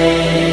Música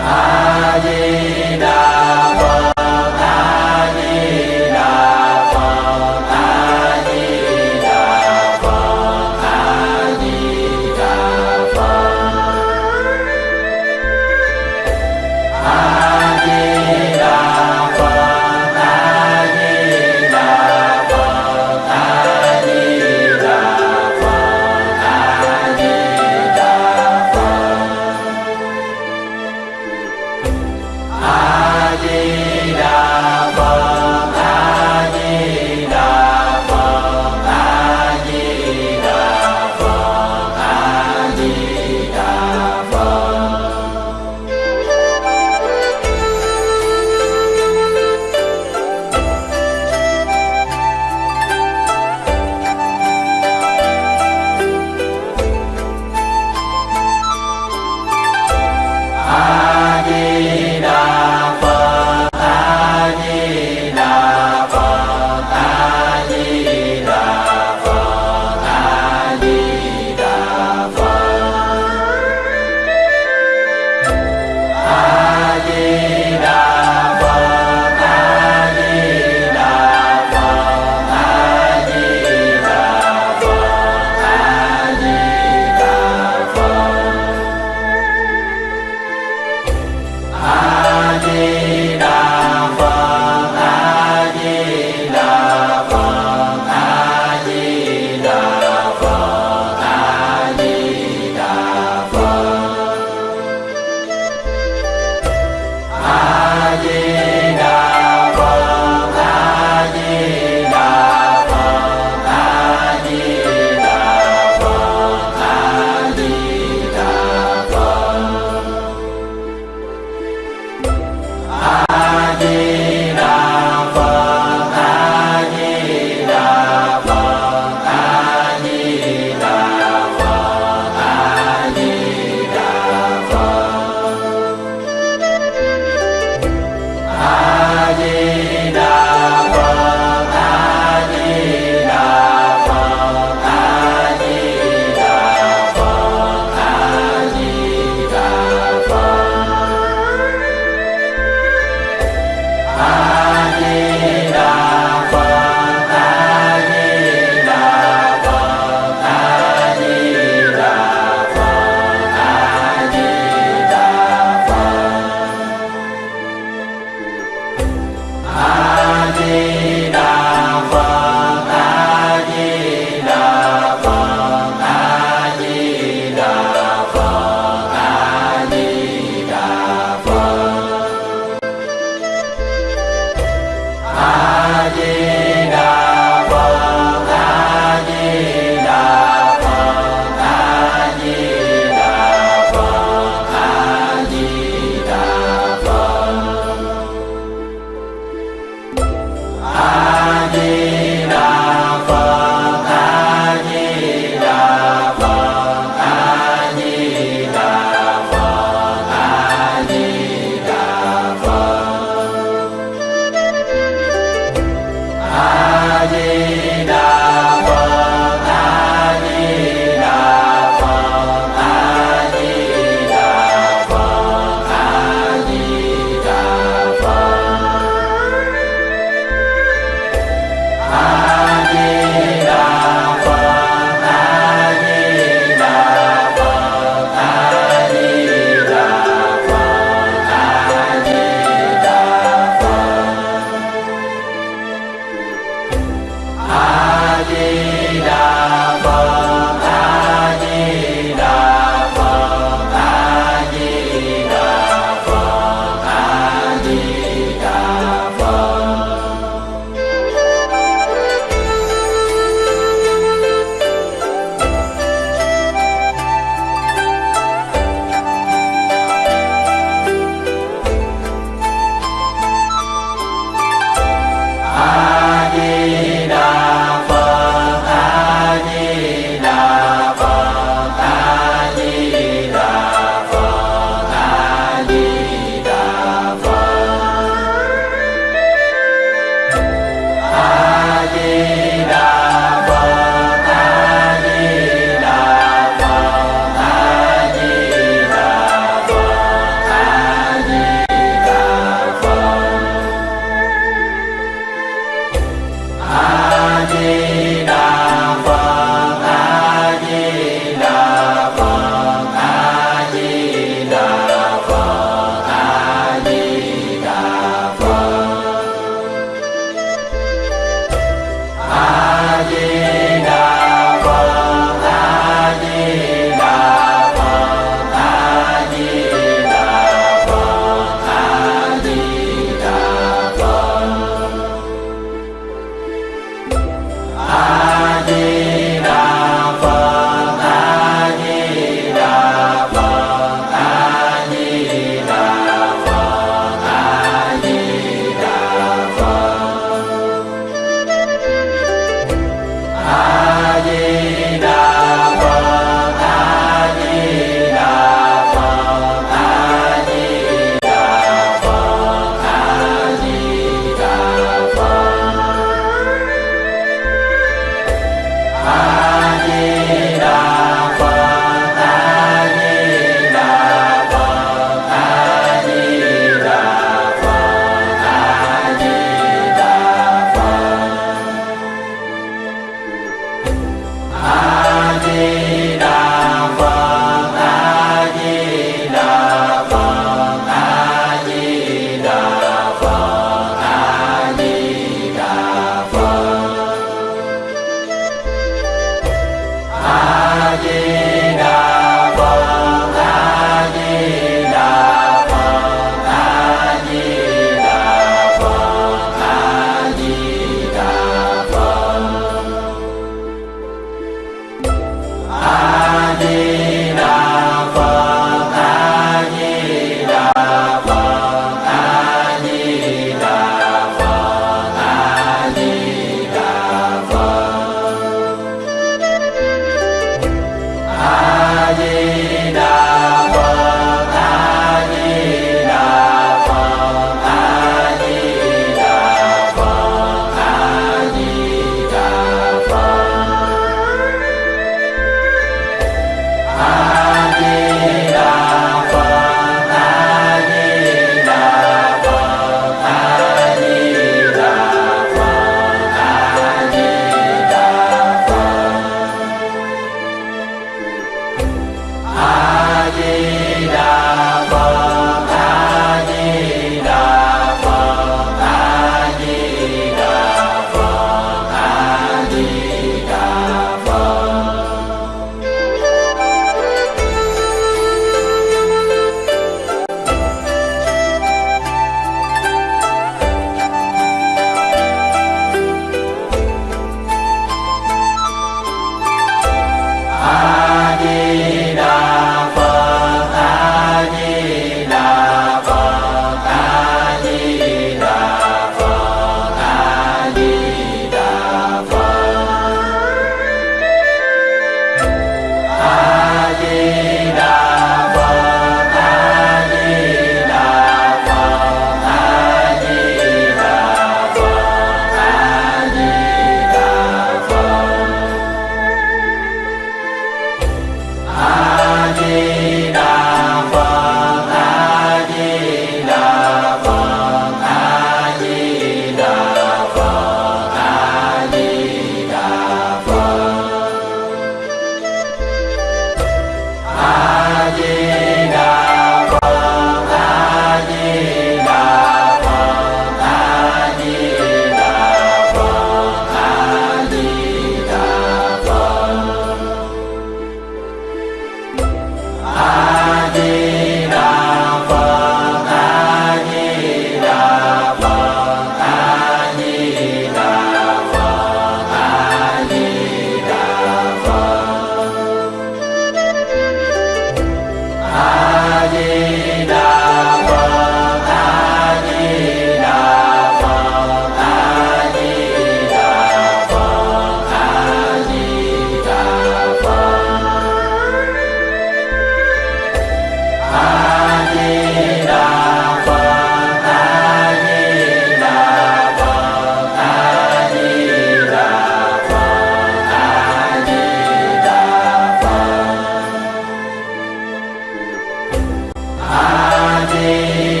Música